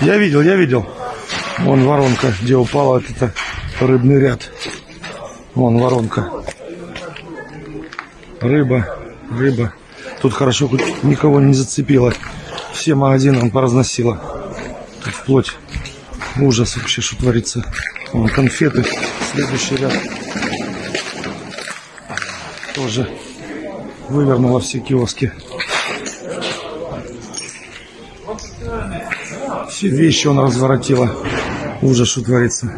Я видел, я видел. Вон воронка, где упала вот это рыбный ряд. Вон воронка. Рыба, рыба. Тут хорошо хоть никого не зацепило. Все магазины поразносило. Тут вплоть ужас вообще, что творится. Вон конфеты. Следующий ряд. Тоже вывернуло все киоски. Все вещи он разворотила. Ужас, что творится.